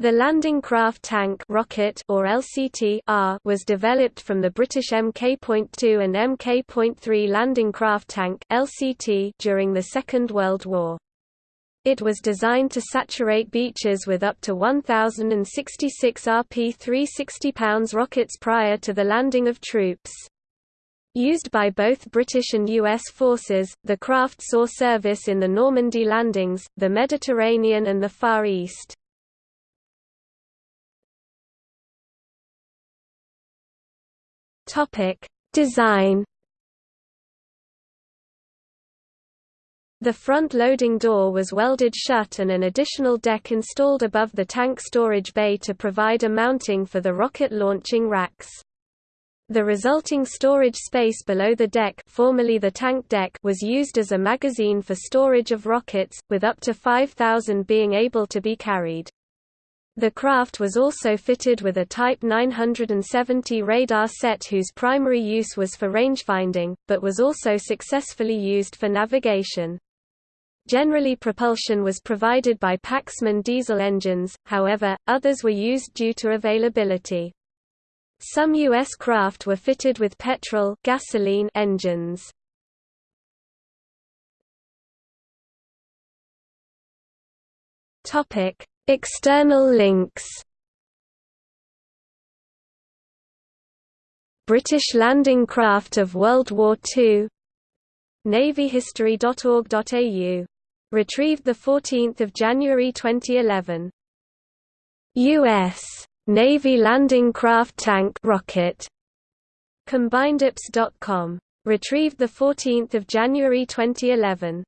The Landing Craft Tank rocket or LCT was developed from the British Mk.2 and Mk.3 Landing Craft Tank LCT during the Second World War. It was designed to saturate beaches with up to 1,066 RP 360 pounds rockets prior to the landing of troops. Used by both British and U.S. forces, the craft saw service in the Normandy landings, the Mediterranean and the Far East. Topic: Design. The front loading door was welded shut and an additional deck installed above the tank storage bay to provide a mounting for the rocket launching racks. The resulting storage space below the deck, formerly the tank deck was used as a magazine for storage of rockets, with up to 5,000 being able to be carried. The craft was also fitted with a Type 970 radar set whose primary use was for rangefinding, but was also successfully used for navigation. Generally propulsion was provided by Paxman diesel engines, however, others were used due to availability. Some U.S. craft were fitted with petrol gasoline engines. Topic: External links British landing craft of World War II navyhistory.org.au. Retrieved 14 January 2011. U.S. Navy landing craft tank rocket. Combinedops.com. Retrieved 14 January 2011.